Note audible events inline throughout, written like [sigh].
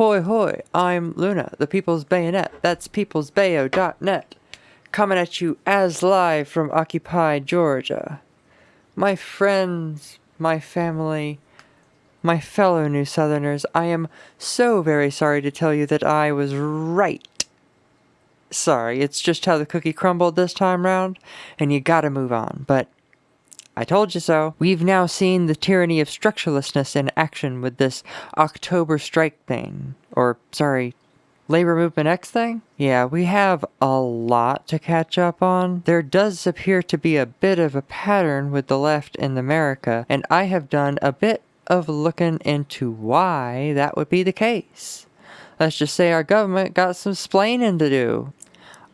Ahoy hoy, I'm Luna, the People's Bayonet. That's peoplesbayo.net. Coming at you as live from Occupy Georgia. My friends, my family, my fellow New Southerners, I am so very sorry to tell you that I was right. Sorry, it's just how the cookie crumbled this time round, and you gotta move on, but I told you so. We've now seen the tyranny of structurelessness in action with this October strike thing. Or, sorry, Labor Movement X thing? Yeah, we have a lot to catch up on. There does appear to be a bit of a pattern with the left in America, and I have done a bit of looking into why that would be the case. Let's just say our government got some splaining to do.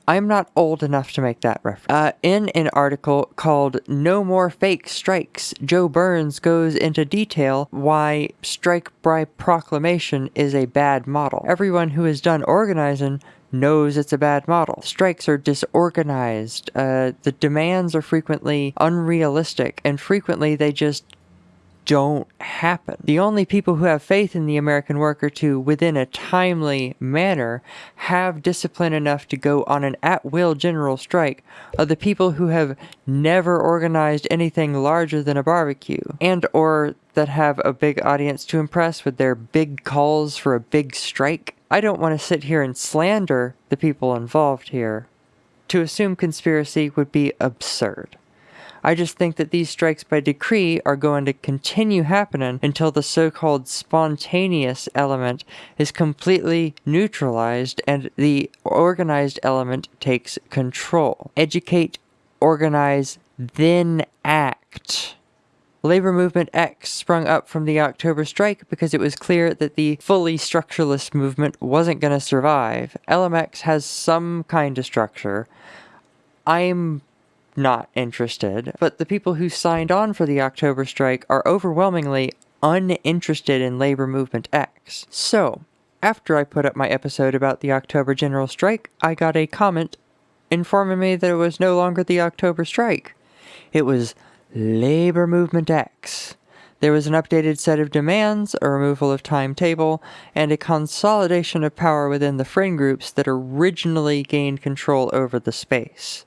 I'm not old enough to make that reference. Uh, in an article called No More Fake Strikes, Joe Burns goes into detail why strike by proclamation is a bad model. Everyone who has done organizing knows it's a bad model. Strikes are disorganized, uh, the demands are frequently unrealistic, and frequently they just don't happen. The only people who have faith in the American worker to, within a timely manner, have discipline enough to go on an at-will general strike are the people who have never organized anything larger than a barbecue, and or that have a big audience to impress with their big calls for a big strike. I don't want to sit here and slander the people involved here. To assume conspiracy would be absurd. I just think that these strikes by decree are going to continue happening until the so-called spontaneous element is completely neutralized and the organized element takes control. Educate, organize, then act. Labor Movement X sprung up from the October strike because it was clear that the fully structuralist movement wasn't going to survive. LMX has some kind of structure. I'm not interested, but the people who signed on for the October strike are overwhelmingly uninterested in Labor Movement X. So, after I put up my episode about the October general strike, I got a comment informing me that it was no longer the October strike. It was Labor Movement X. There was an updated set of demands, a removal of timetable, and a consolidation of power within the friend groups that originally gained control over the space.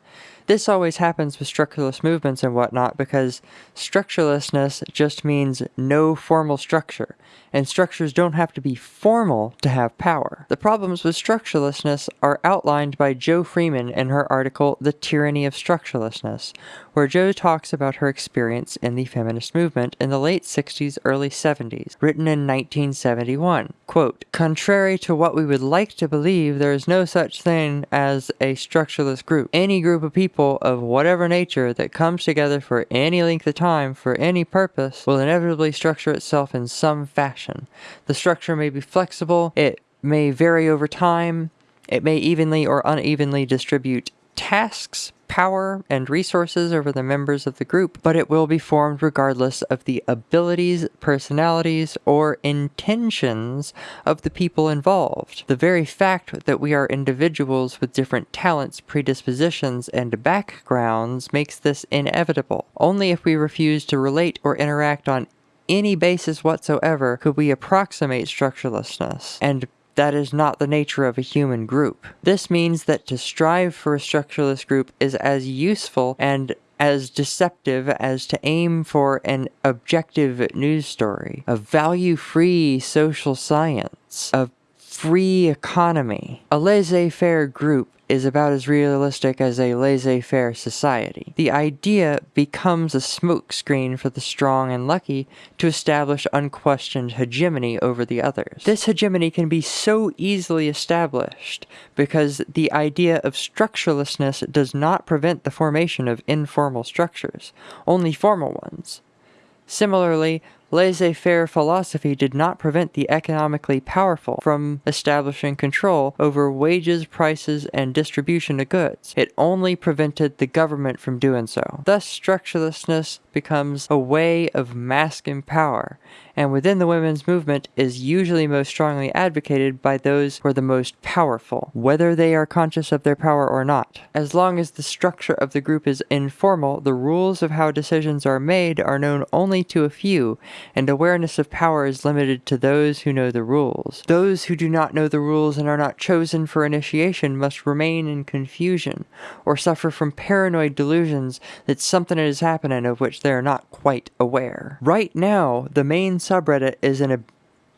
This always happens with structureless movements and whatnot because structurelessness just means no formal structure, and structures don't have to be formal to have power. The problems with structurelessness are outlined by Jo Freeman in her article The Tyranny of Structurelessness, where Jo talks about her experience in the feminist movement in the late 60s, early 70s, written in 1971. Quote, Contrary to what we would like to believe, there is no such thing as a structureless group. Any group of people of whatever nature that comes together for any length of time for any purpose will inevitably structure itself in some fashion. The structure may be flexible, it may vary over time, it may evenly or unevenly distribute tasks, power, and resources over the members of the group, but it will be formed regardless of the abilities, personalities, or intentions of the people involved. The very fact that we are individuals with different talents, predispositions, and backgrounds makes this inevitable. Only if we refuse to relate or interact on any basis whatsoever could we approximate structurelessness, and that is not the nature of a human group. This means that to strive for a structureless group is as useful and as deceptive as to aim for an objective news story, a value-free social science, a free economy. A laissez-faire group is about as realistic as a laissez-faire society. The idea becomes a smokescreen for the strong and lucky to establish unquestioned hegemony over the others. This hegemony can be so easily established because the idea of structurelessness does not prevent the formation of informal structures, only formal ones. Similarly, laissez-faire philosophy did not prevent the economically powerful from establishing control over wages, prices, and distribution of goods. It only prevented the government from doing so. Thus, structurelessness becomes a way of masking power, and within the women's movement is usually most strongly advocated by those who are the most powerful, whether they are conscious of their power or not. As long as the structure of the group is informal, the rules of how decisions are made are known only to a few, and awareness of power is limited to those who know the rules. Those who do not know the rules and are not chosen for initiation must remain in confusion, or suffer from paranoid delusions that something is happening of which they are not quite aware. Right now, the main subreddit is in a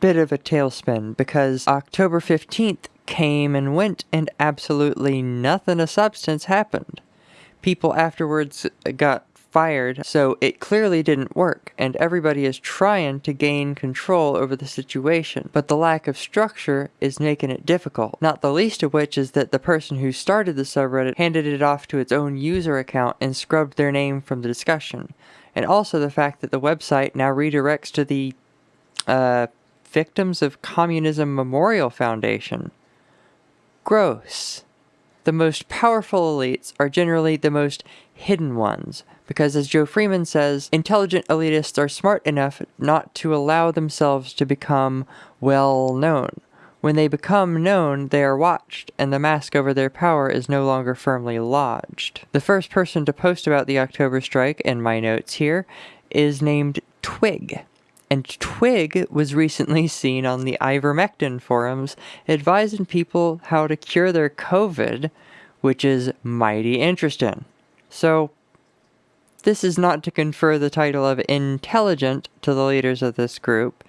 bit of a tailspin because October 15th came and went and absolutely nothing of substance happened. People afterwards got fired, so it clearly didn't work, and everybody is trying to gain control over the situation. But the lack of structure is making it difficult, not the least of which is that the person who started the subreddit handed it off to its own user account and scrubbed their name from the discussion. And also the fact that the website now redirects to the uh, Victims of Communism Memorial Foundation. Gross. The most powerful elites are generally the most hidden ones, because as Jo Freeman says, intelligent elitists are smart enough not to allow themselves to become well known. When they become known, they are watched, and the mask over their power is no longer firmly lodged. The first person to post about the October strike in my notes here is named Twig. And Twig was recently seen on the ivermectin forums advising people how to cure their COVID, which is mighty interesting. So, this is not to confer the title of intelligent to the leaders of this group,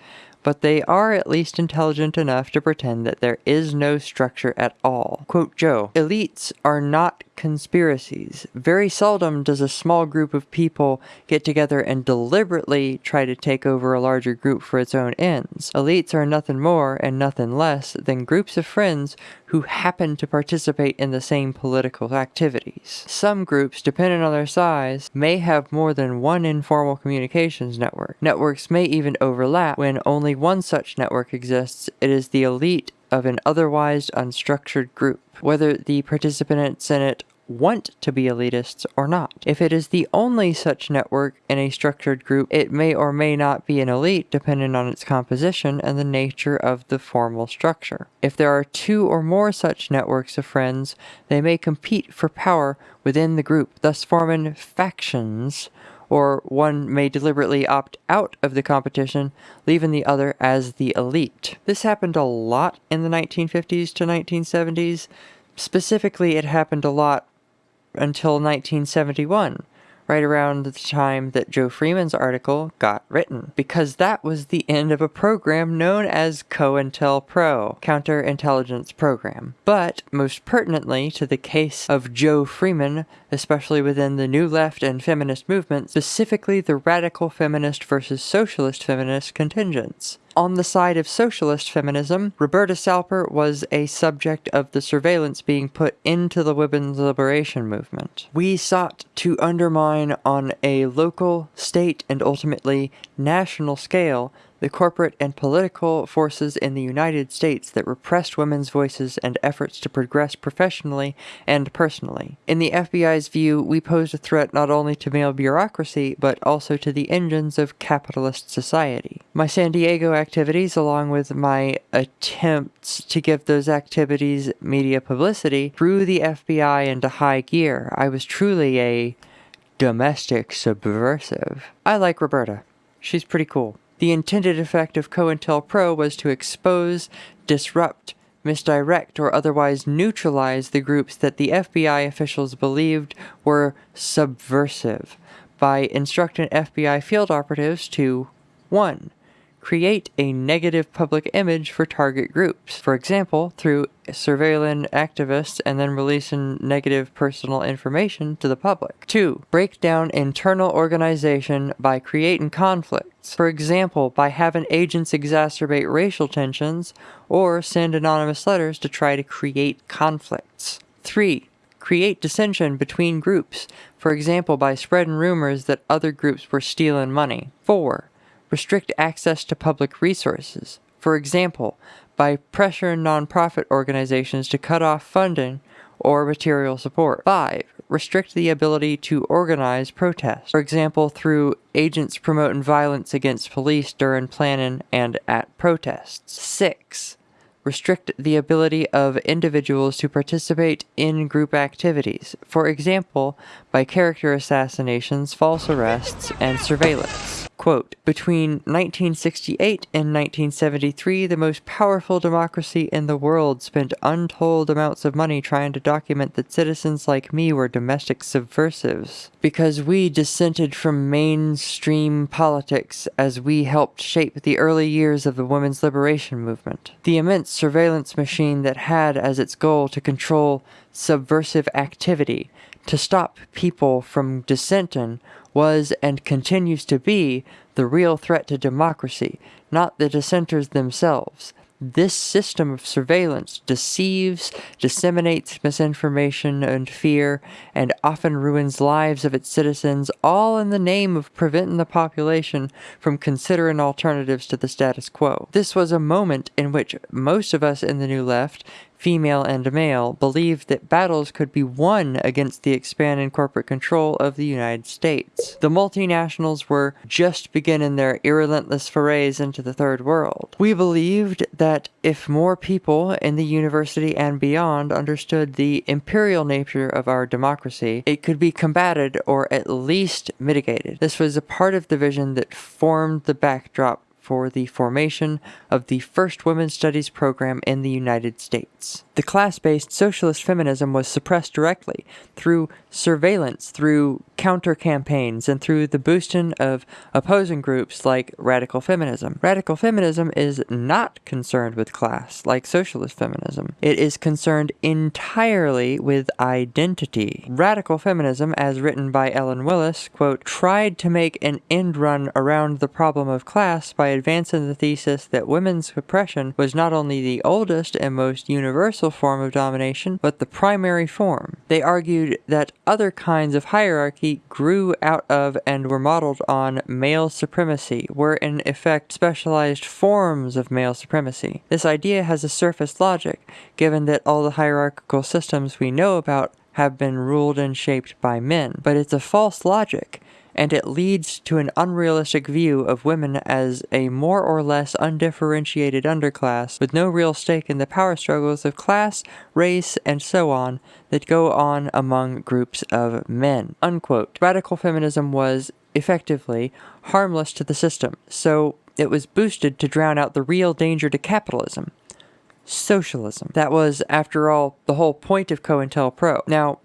but they are at least intelligent enough to pretend that there is no structure at all. Quote Jo, elites are not conspiracies. Very seldom does a small group of people get together and deliberately try to take over a larger group for its own ends. Elites are nothing more and nothing less than groups of friends who happen to participate in the same political activities. Some groups, depending on their size, may have more than one informal communications network. Networks may even overlap when only one such network exists, it is the elite of an otherwise unstructured group, whether the participants in it want to be elitists or not. If it is the only such network in a structured group, it may or may not be an elite depending on its composition and the nature of the formal structure. If there are two or more such networks of friends, they may compete for power within the group, thus forming factions or one may deliberately opt out of the competition, leaving the other as the elite. This happened a lot in the 1950s to 1970s. Specifically, it happened a lot until 1971, right around the time that Jo Freeman's article got written, because that was the end of a program known as COINTELPRO, Counterintelligence Program. But, most pertinently to the case of Jo Freeman, especially within the New Left and feminist movement, specifically the radical feminist versus socialist feminist contingents. On the side of socialist feminism, Roberta Salper was a subject of the surveillance being put into the women's liberation movement. We sought to undermine on a local, state, and ultimately national scale the corporate and political forces in the United States that repressed women's voices and efforts to progress professionally and personally. In the FBI's view, we posed a threat not only to male bureaucracy, but also to the engines of capitalist society. My San Diego activities, along with my attempts to give those activities media publicity, threw the FBI into high gear. I was truly a domestic subversive. I like Roberta. She's pretty cool. The intended effect of COINTELPRO was to expose, disrupt, misdirect, or otherwise neutralize the groups that the FBI officials believed were subversive by instructing FBI field operatives to 1 create a negative public image for target groups. For example, through surveilling activists and then releasing negative personal information to the public. 2. Break down internal organization by creating conflicts. For example, by having agents exacerbate racial tensions or send anonymous letters to try to create conflicts. 3 create dissension between groups, for example by spreading rumors that other groups were stealing money. 4 restrict access to public resources, for example, by pressuring nonprofit organizations to cut off funding or material support. 5. Restrict the ability to organize protests, for example, through agents promoting violence against police during planning and at protests. 6 restrict the ability of individuals to participate in group activities, for example, by character assassinations, false arrests, and surveillance. Quote, between 1968 and 1973, the most powerful democracy in the world spent untold amounts of money trying to document that citizens like me were domestic subversives. Because we dissented from mainstream politics as we helped shape the early years of the women's liberation movement. The immense surveillance machine that had as its goal to control subversive activity, to stop people from dissenting was and continues to be the real threat to democracy, not the dissenters themselves. This system of surveillance deceives, disseminates misinformation and fear, and often ruins lives of its citizens, all in the name of preventing the population from considering alternatives to the status quo. This was a moment in which most of us in the New Left female and male, believed that battles could be won against the expanding corporate control of the United States. The multinationals were just beginning their irrelentless forays into the third world. We believed that if more people in the university and beyond understood the imperial nature of our democracy, it could be combated or at least mitigated. This was a part of the vision that formed the backdrop for the formation of the first women's studies program in the United States. The class-based socialist feminism was suppressed directly through surveillance, through counter-campaigns, and through the boosting of opposing groups like radical feminism. Radical feminism is not concerned with class, like socialist feminism. It is concerned entirely with identity. Radical feminism, as written by Ellen Willis, quote, tried to make an end run around the problem of class by advancing the thesis that women's oppression was not only the oldest and most universal form of domination, but the primary form. They argued that other kinds of hierarchy grew out of and were modeled on male supremacy, were in effect specialized forms of male supremacy. This idea has a surface logic, given that all the hierarchical systems we know about have been ruled and shaped by men, but it's a false logic and it leads to an unrealistic view of women as a more or less undifferentiated underclass with no real stake in the power struggles of class, race, and so on that go on among groups of men. Unquote. Radical feminism was, effectively, harmless to the system, so it was boosted to drown out the real danger to capitalism. Socialism. That was, after all, the whole point of COINTELPRO. Now,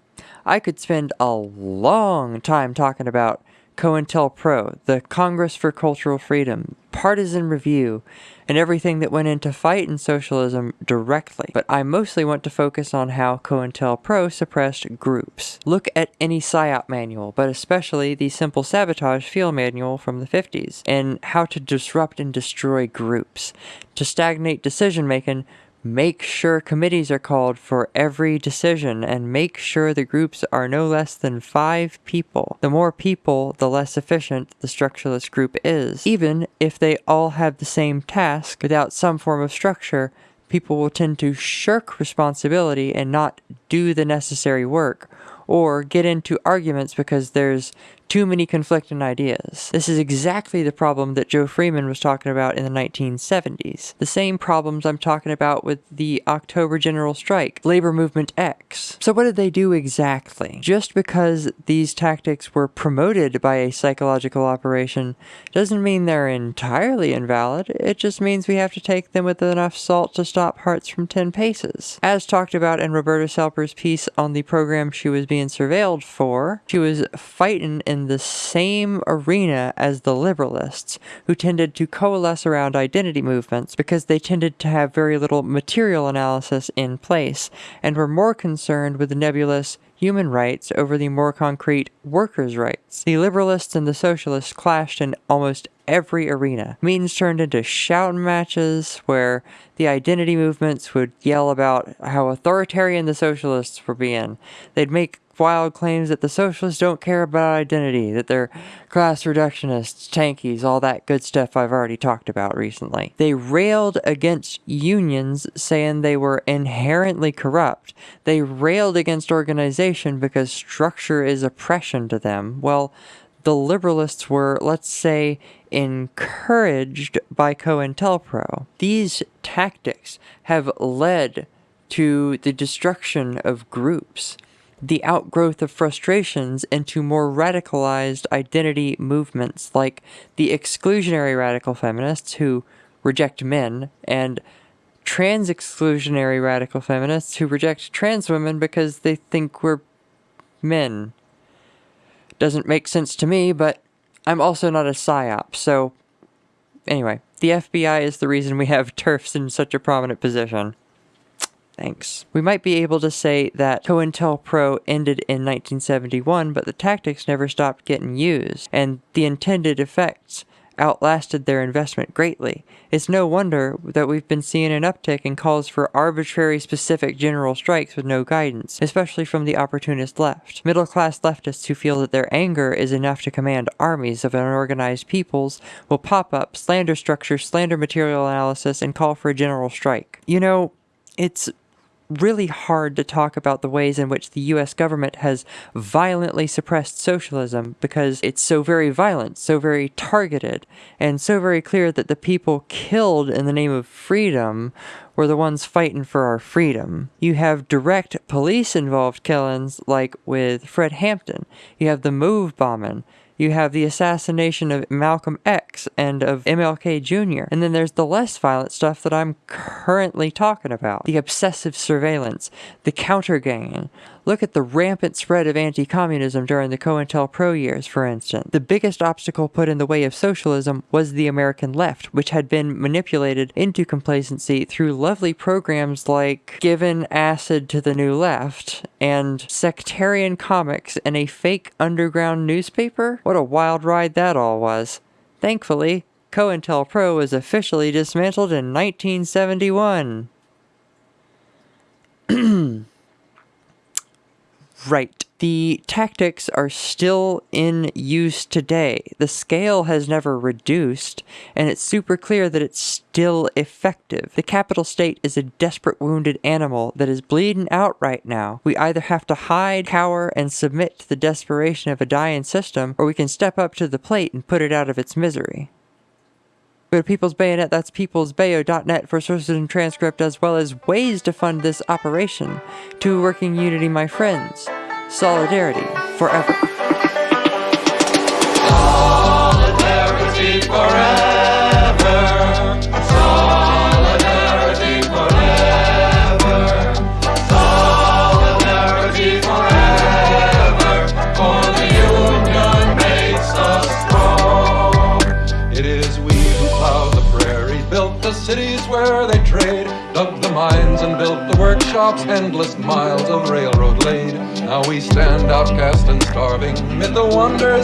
I could spend a long time talking about COINTELPRO, the Congress for Cultural Freedom, Partisan Review, and everything that went into fighting socialism directly. But I mostly want to focus on how COINTELPRO suppressed groups. Look at any PSYOP manual, but especially the Simple Sabotage Field Manual from the 50s, and how to disrupt and destroy groups. To stagnate decision making, Make sure committees are called for every decision and make sure the groups are no less than five people. The more people, the less efficient the structureless group is. Even if they all have the same task without some form of structure, people will tend to shirk responsibility and not do the necessary work or get into arguments because there's too many conflicting ideas. This is exactly the problem that Jo Freeman was talking about in the 1970s. The same problems I'm talking about with the October General Strike, Labor Movement X. So what did they do exactly? Just because these tactics were promoted by a psychological operation doesn't mean they're entirely invalid. It just means we have to take them with enough salt to stop hearts from 10 paces. As talked about in Roberta Salper's piece on the program she was being surveilled for, she was fighting in in the same arena as the liberalists, who tended to coalesce around identity movements because they tended to have very little material analysis in place and were more concerned with the nebulous human rights over the more concrete workers' rights. The liberalists and the socialists clashed in almost every arena. Meetings turned into shouting matches where the identity movements would yell about how authoritarian the socialists were being. They'd make wild claims that the socialists don't care about identity, that they're class reductionists, tankies, all that good stuff I've already talked about recently. They railed against unions, saying they were inherently corrupt. They railed against organization because structure is oppression to them. Well, the liberalists were, let's say, encouraged by COINTELPRO. These tactics have led to the destruction of groups the outgrowth of frustrations into more radicalized identity movements like the exclusionary radical feminists who reject men and trans exclusionary radical feminists who reject trans women because they think we're men. Doesn't make sense to me, but I'm also not a psyop, so anyway, the FBI is the reason we have [laughs] TERFs in such a prominent position. Thanks. We might be able to say that COINTELPRO ended in 1971, but the tactics never stopped getting used, and the intended effects outlasted their investment greatly. It's no wonder that we've been seeing an uptick in calls for arbitrary specific general strikes with no guidance, especially from the opportunist left. Middle-class leftists who feel that their anger is enough to command armies of unorganized peoples will pop up, slander structure, slander material analysis, and call for a general strike. You know, it's really hard to talk about the ways in which the US government has violently suppressed socialism because it's so very violent, so very targeted, and so very clear that the people killed in the name of freedom were the ones fighting for our freedom. You have direct police involved killings like with Fred Hampton. You have the MOVE bombing you have the assassination of Malcolm X and of MLK Jr. And then there's the less violent stuff that I'm currently talking about. The obsessive surveillance, the counter-ganging, Look at the rampant spread of anti-communism during the COINTELPRO years, for instance. The biggest obstacle put in the way of socialism was the American left, which had been manipulated into complacency through lovely programs like Giving Acid to the New Left and sectarian comics and a fake underground newspaper. What a wild ride that all was. Thankfully, COINTELPRO was officially dismantled in 1971. [clears throat] Right. The tactics are still in use today. The scale has never reduced, and it's super clear that it's still effective. The capital state is a desperate wounded animal that is bleeding out right now. We either have to hide, cower, and submit to the desperation of a dying system, or we can step up to the plate and put it out of its misery. Go to People's Bayonet, that's peoplesbayo.net for sources and transcript as well as ways to fund this operation. To Working Unity, my friends. Solidarity forever. Solidarity forever. Solidarity forever. For the union makes us strong. It is we who plowed the prairies, built the cities where they trade, dug the mines and built the workshops, endless miles outcast and starving amid the wonders